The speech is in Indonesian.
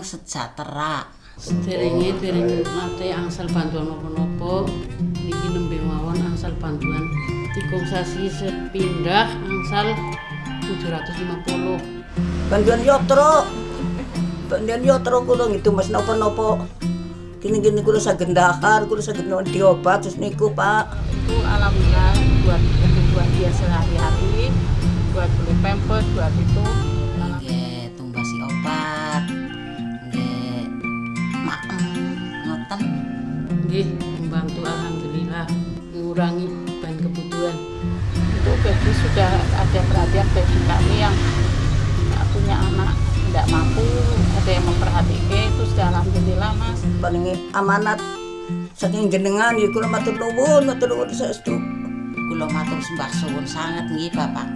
sejahtera. Sederenge dereng nate angsal bantuan napa-napa niki nembe mawon angsal bantuan tiga sasi sepindah angsal 750. Bantuan yotro. Bantuan yotro kula gitu Mas napa-napa. Gini-gini kula saged ndahar, kula saged diobat terus niku, Pak. itu alhamdulillah buat Nggih, membantu alhamdulillah mengurangi beban kebutuhan. itu bagi sudah ada perhatian bagi kami yang punya anak tidak mampu ada yang memperhatikan itu sudah alhamdulillah mas Paling amanat saking jenengan ya kula matur nuwun, matur nuwun saestu. Kula matur sembah suwun sanget nggih Bapak